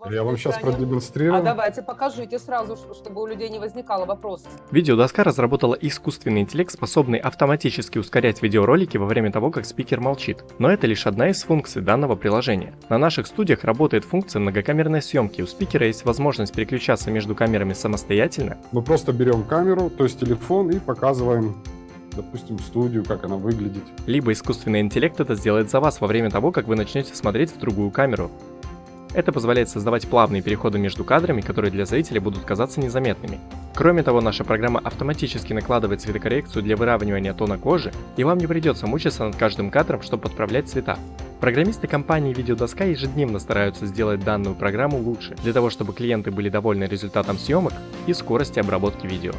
вас Я вам сейчас продемонстрирую. А давайте покажите сразу, чтобы у людей не возникало вопросов. Видеодоска разработала искусственный интеллект, способный автоматически ускорять видеоролики во время того, как спикер молчит. Но это лишь одна из функций данного приложения. На наших студиях работает функция многокамерной съемки. У спикера есть возможность переключаться между камерами самостоятельно, Мы просто берем камеру, то есть телефон, и показываем, допустим, студию, как она выглядит. либо искусственный интеллект это сделает за вас во время того, как вы начнете смотреть в другую камеру. Это позволяет создавать плавные переходы между кадрами, которые для зрителя будут казаться незаметными. Кроме того, наша программа автоматически накладывает цветокоррекцию для выравнивания тона кожи, и вам не придется мучиться над каждым кадром, чтобы подправлять цвета. Программисты компании Видеодоска ежедневно стараются сделать данную программу лучше, для того чтобы клиенты были довольны результатом съемок и скорости обработки видео.